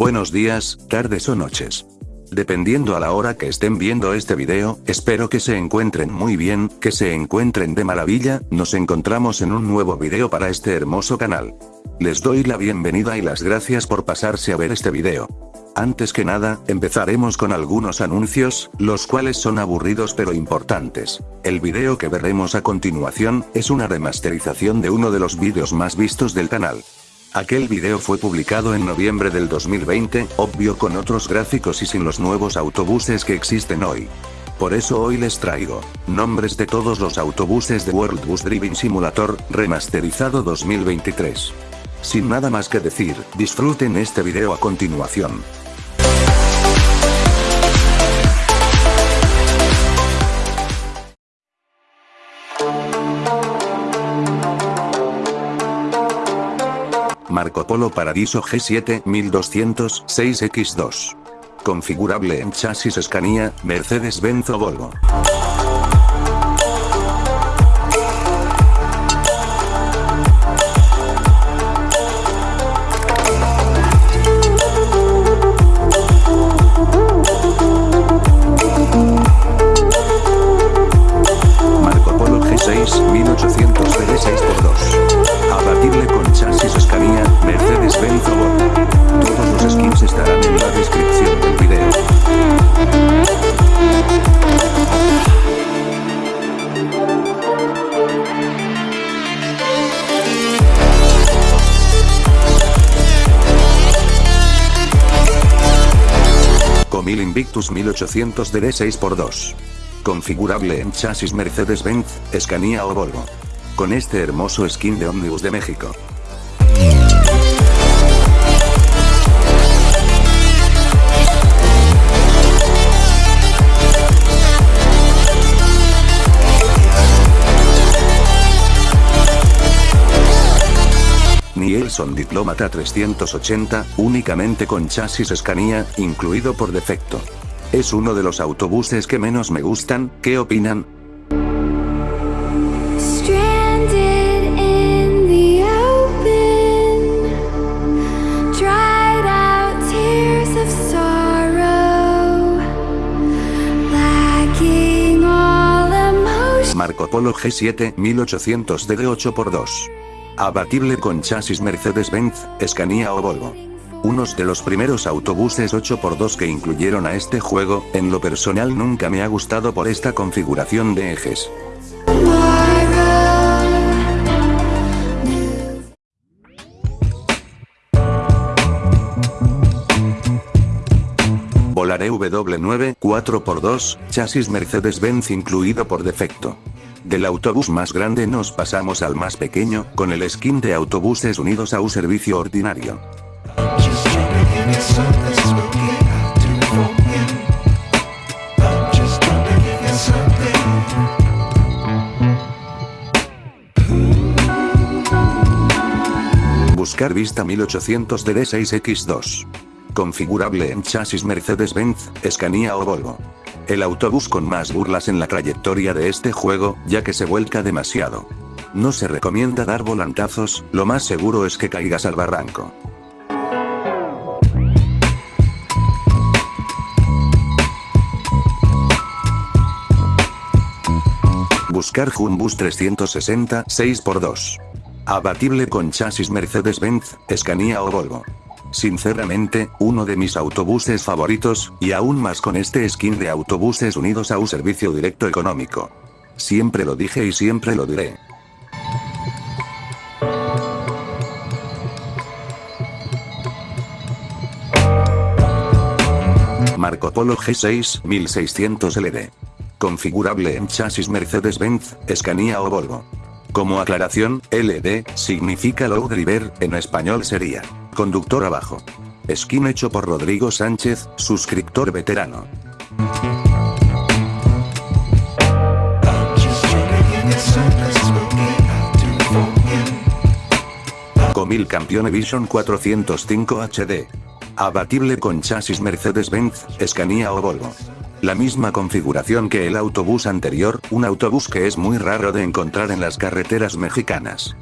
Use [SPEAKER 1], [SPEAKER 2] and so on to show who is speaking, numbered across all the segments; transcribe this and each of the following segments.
[SPEAKER 1] Buenos días, tardes o noches. Dependiendo a la hora que estén viendo este video, espero que se encuentren muy bien, que se encuentren de maravilla, nos encontramos en un nuevo video para este hermoso canal. Les doy la bienvenida y las gracias por pasarse a ver este video. Antes que nada, empezaremos con algunos anuncios, los cuales son aburridos pero importantes. El video que veremos a continuación, es una remasterización de uno de los vídeos más vistos del canal. Aquel video fue publicado en noviembre del 2020, obvio con otros gráficos y sin los nuevos autobuses que existen hoy. Por eso hoy les traigo, nombres de todos los autobuses de World Bus Driving Simulator, remasterizado 2023. Sin nada más que decir, disfruten este video a continuación. Marco Polo Paradiso G7 1206X2. Configurable en chasis Scania, Mercedes-Benz o Volvo. Invictus 1800 DD 6x2. Configurable en chasis Mercedes-Benz, Scania o Volvo. Con este hermoso skin de Omnibus de México. Nielson Diplomata 380, únicamente con chasis Scania, incluido por defecto. Es uno de los autobuses que menos me gustan, ¿qué opinan? Marco Polo G7 1800 DD 8x2. Abatible con chasis Mercedes-Benz, Scania o Volvo. Unos de los primeros autobuses 8x2 que incluyeron a este juego, en lo personal nunca me ha gustado por esta configuración de ejes. Volaré W9 4x2, chasis Mercedes-Benz incluido por defecto. Del autobús más grande nos pasamos al más pequeño, con el skin de autobuses unidos a un servicio ordinario. Buscar vista 1800 DD6X2. Configurable en chasis Mercedes-Benz, Scania o Volvo. El autobús con más burlas en la trayectoria de este juego, ya que se vuelca demasiado. No se recomienda dar volantazos, lo más seguro es que caigas al barranco. Buscar Jumbus 360 6x2. Abatible con chasis Mercedes-Benz, Scania o Volvo. Sinceramente, uno de mis autobuses favoritos, y aún más con este skin de autobuses unidos a un servicio directo económico. Siempre lo dije y siempre lo diré. Marco Polo G6 1600 LD. Configurable en chasis Mercedes-Benz, Scania o Volvo. Como aclaración, LD significa Low Driver, en español sería conductor abajo. Skin hecho por Rodrigo Sánchez, suscriptor veterano. Comil Campione Vision 405 HD. Abatible con chasis Mercedes-Benz, Scania o Volvo. La misma configuración que el autobús anterior, un autobús que es muy raro de encontrar en las carreteras mexicanas.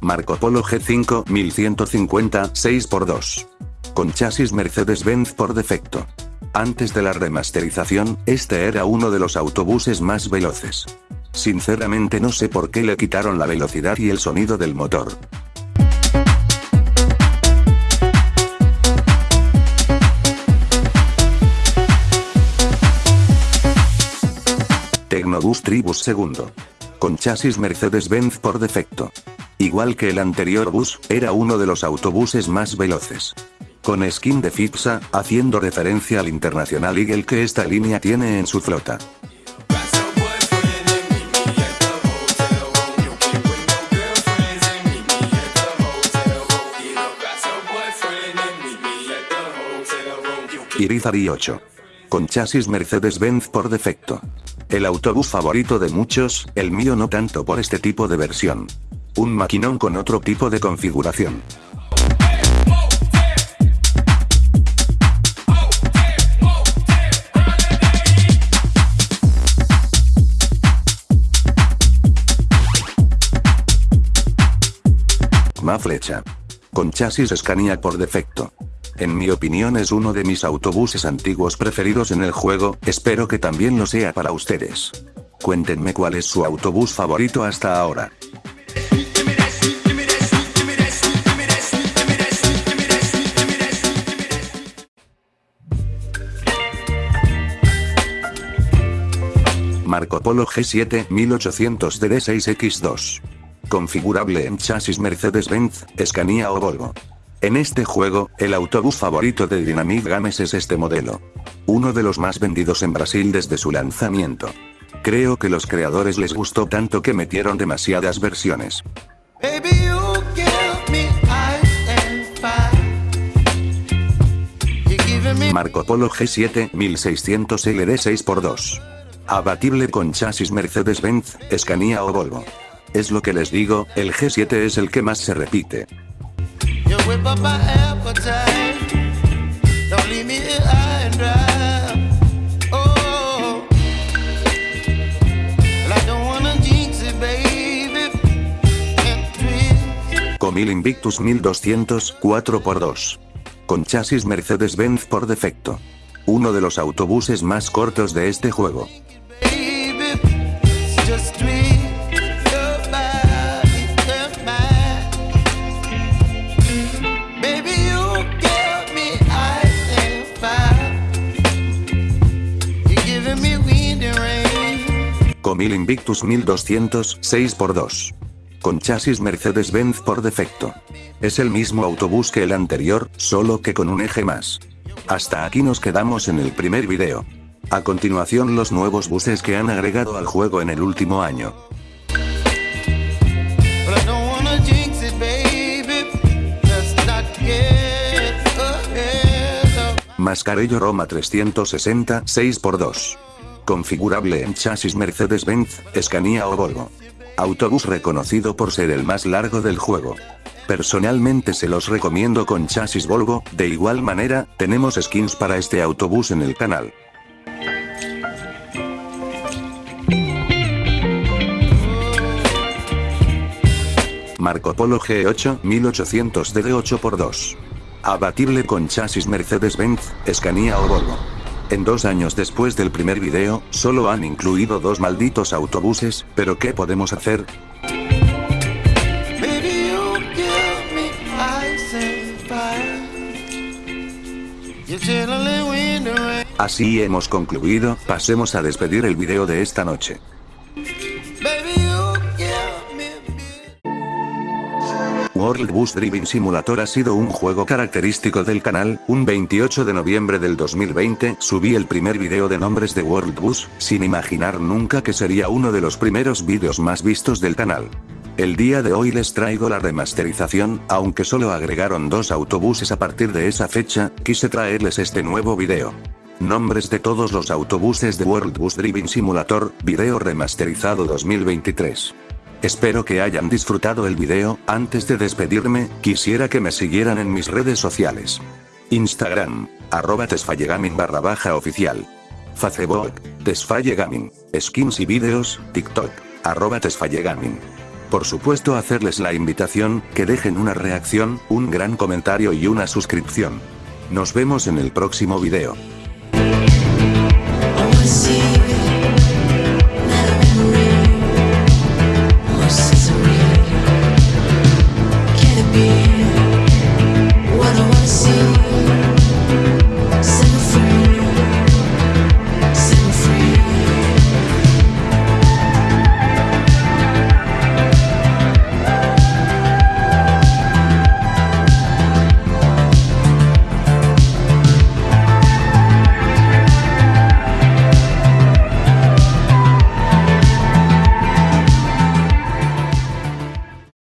[SPEAKER 1] Marco Polo G5 1150 6x2. Con chasis Mercedes-Benz por defecto. Antes de la remasterización, este era uno de los autobuses más veloces. Sinceramente no sé por qué le quitaron la velocidad y el sonido del motor. Tecnobus Tribus II. Con chasis Mercedes-Benz por defecto. Igual que el anterior bus, era uno de los autobuses más veloces. Con skin de FIPSA, haciendo referencia al Internacional Eagle que esta línea tiene en su flota. Irizarry 8. Con chasis Mercedes-Benz por defecto. El autobús favorito de muchos, el mío no tanto por este tipo de versión. Un maquinón con otro tipo de configuración. Ma flecha. Con chasis Scania por defecto. En mi opinión es uno de mis autobuses antiguos preferidos en el juego, espero que también lo sea para ustedes. Cuéntenme cuál es su autobús favorito hasta ahora. Marco Polo G7 1800 DD6X2. Configurable en chasis Mercedes-Benz, Scania o Volvo. En este juego, el autobús favorito de Dynamic Games es este modelo. Uno de los más vendidos en Brasil desde su lanzamiento. Creo que los creadores les gustó tanto que metieron demasiadas versiones. Marco Polo G7 1600 LD 6x2. Abatible con chasis Mercedes-Benz, Scania o Volvo. Es lo que les digo, el G7 es el que más se repite.
[SPEAKER 2] Whip up. Oh, twist.
[SPEAKER 1] Comil Invictus 1200 4x2. Con chasis Mercedes-Benz por defecto. Uno de los autobuses más cortos de este juego. 1000 Invictus 1200 6x2. Con chasis Mercedes-Benz por defecto. Es el mismo autobús que el anterior, solo que con un eje más. Hasta aquí nos quedamos en el primer video. A continuación los nuevos buses que han agregado al juego en el último año. Mascarello Roma 360 6x2 Configurable en chasis Mercedes-Benz, Scania o Volvo. Autobús reconocido por ser el más largo del juego. Personalmente se los recomiendo con chasis Volvo, de igual manera, tenemos skins para este autobús en el canal. Marco Polo G8 1800 DD 8x2. Abatible con chasis Mercedes-Benz, Scania o Volvo. En dos años después del primer video, solo han incluido dos malditos autobuses, pero ¿qué podemos hacer? Así hemos concluido, pasemos a despedir el video de esta noche. World Bus Driving Simulator ha sido un juego característico del canal, un 28 de noviembre del 2020 subí el primer video de nombres de World Bus, sin imaginar nunca que sería uno de los primeros vídeos más vistos del canal. El día de hoy les traigo la remasterización, aunque solo agregaron dos autobuses a partir de esa fecha, quise traerles este nuevo video. Nombres de todos los autobuses de World Bus Driving Simulator, video remasterizado 2023. Espero que hayan disfrutado el video, antes de despedirme, quisiera que me siguieran en mis redes sociales. Instagram, arroba barra baja oficial. Facebook, tesfallegaming, skins y vídeos, TikTok, arroba por supuesto hacerles la invitación, que dejen una reacción, un gran comentario y una suscripción. Nos vemos en el próximo video.